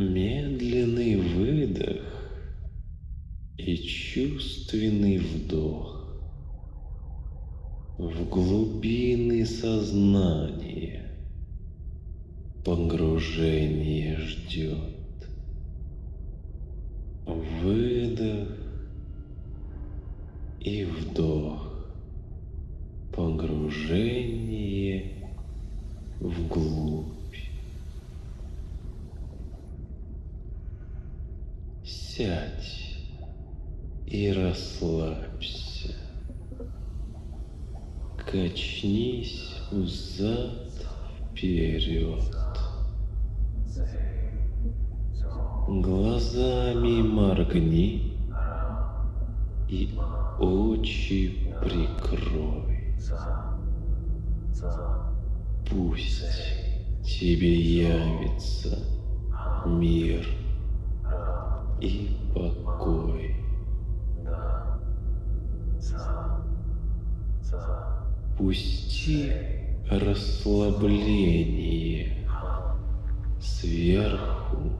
Медленный выдох и чувственный вдох в глубины сознания. Погружение ждет. Выдох и вдох. Погружение вглубь. Качнись взад вперед. Глазами моргни и очи прикрой. Пусть тебе явится мир и покой. Пусти расслабление сверху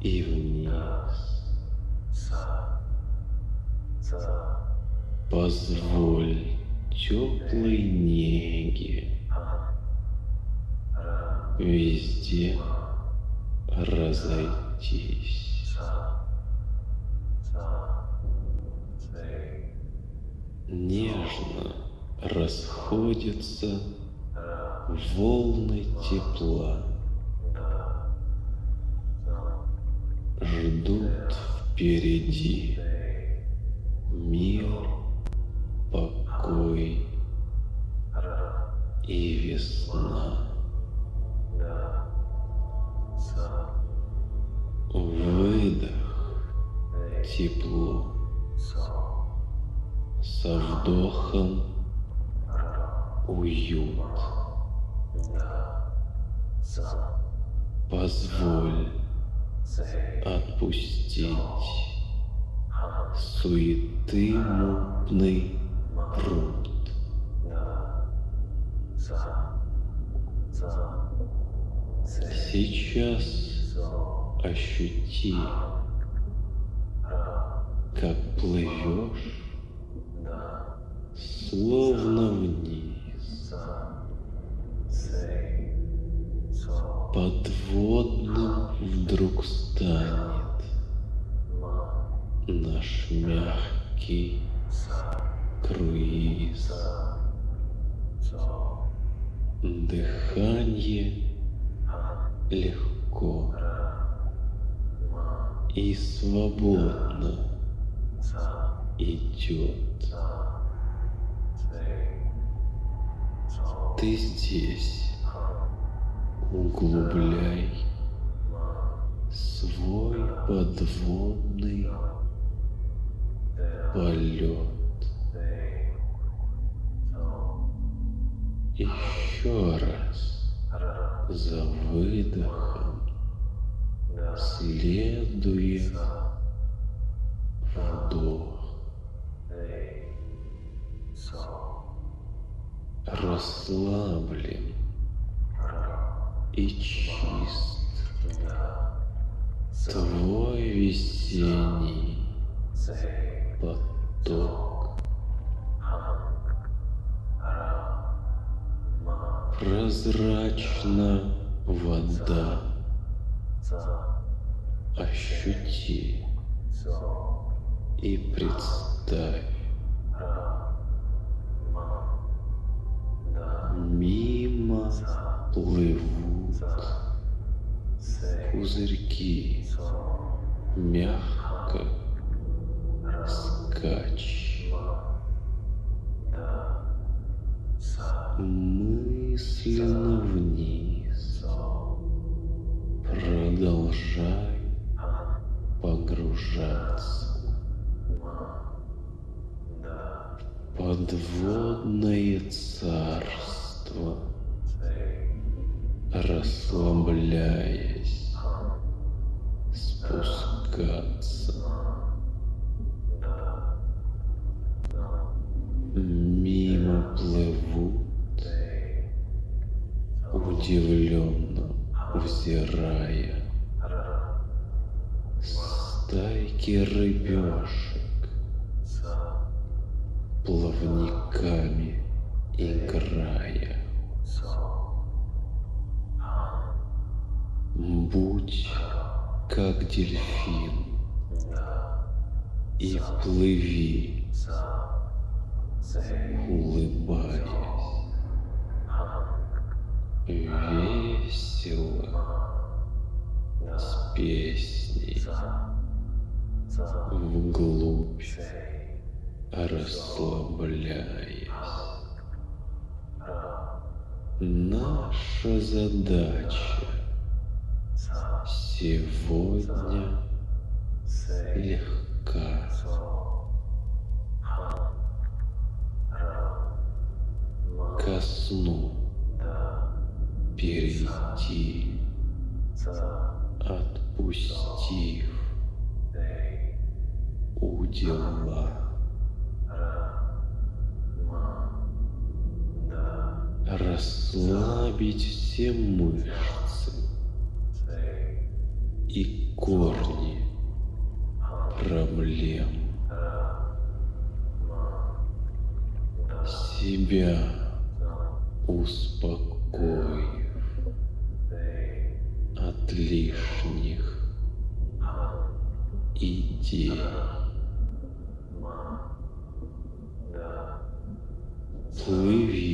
и вниз. Позволь теплой неге везде разойтись. Нежно расходятся волны тепла. Ждут впереди со вдохом уют. Позволь отпустить суеты мутный пруд. Сейчас ощути, как плывешь, словно вниз, подводным вдруг станет наш мягкий круиз. Дыхание легко и свободно идет. Ты здесь, углубляй свой подводный полет. Еще раз за выдохом, следуя Расслаблен и чист твой весенний поток. Прозрачна вода. Ощути и представь. Мимо плывут пузырьки, мягко скачь. Мысленно вниз. Продолжай погружаться. Подводное царство, расслабляясь, спускаться. Мимо плывут удивленно взирая стайки рыбешек плавниками играя. Будь как дельфин и плыви, улыбаясь, весело, с песней, вглубь. Расслабляясь. Наша задача сегодня легка. Ко сну перейти, отпустив удела. Расслабить все мышцы и корни проблем. Себя успокоив от лишних идей. Плыви,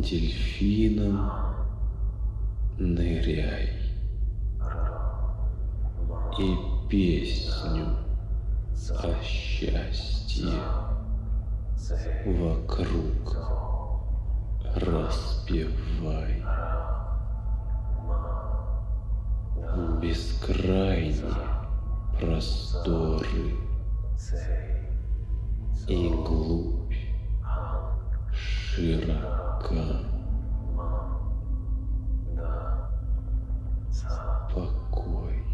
дельфином, ныряй и песню о счастье вокруг распевай. Бескрайние просторы и глубь широка. Покой,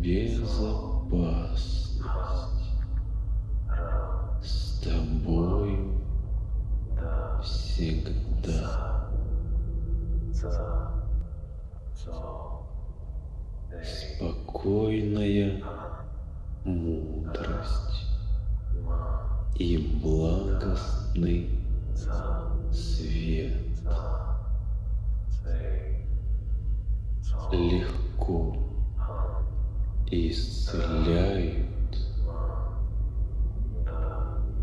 безопасность с тобою всегда. Спокойная мудрость и благостный свет легко исцеляют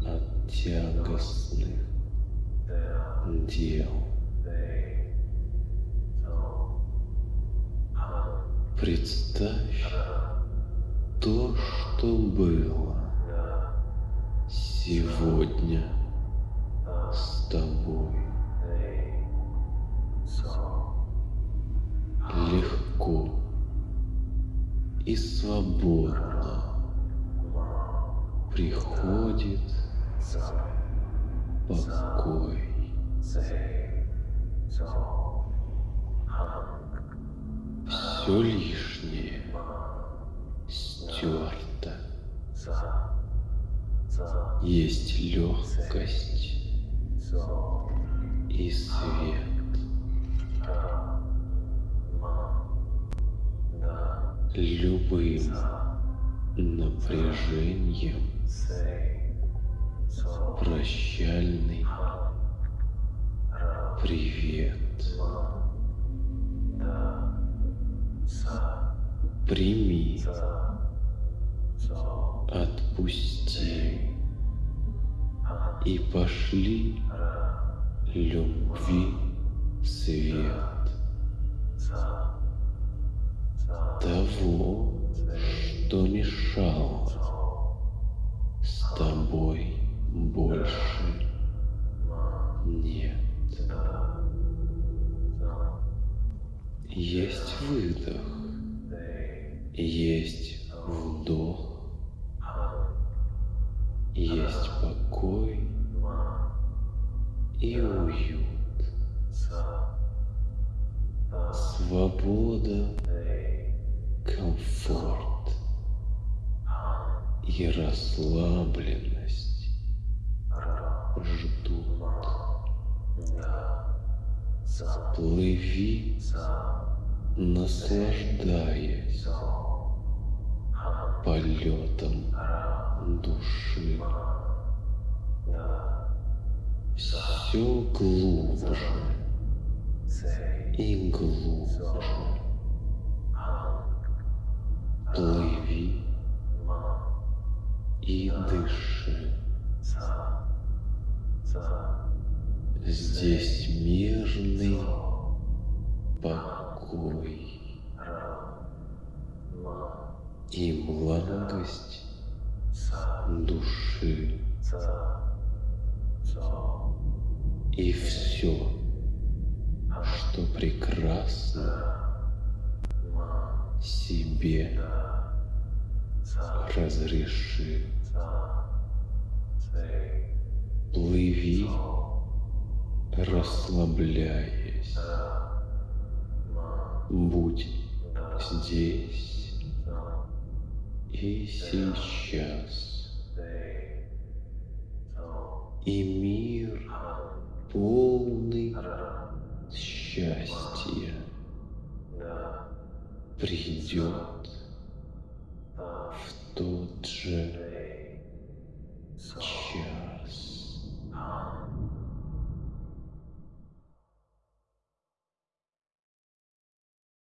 от тягостных дел. Представь то, что было сегодня с тобой. Легко и свободно приходит покой. Все лишнее стерто. Есть легкость и свет. Любым напряжением прощальный привет. Прими, отпусти и пошли любви свет того, что мешало с тобой больше нет. Есть выдох, есть вдох, есть покой и уют. Свобода, комфорт и расслабленность ждут. Плыви, наслаждаясь полетом души. Все глубже и глубже. Плыви и дыши. Здесь мирный покой и благость души. И все, что прекрасно, себе разреши. Плыви, расслабляясь. Будь здесь и сейчас. И мир полный счастья придет в тот же.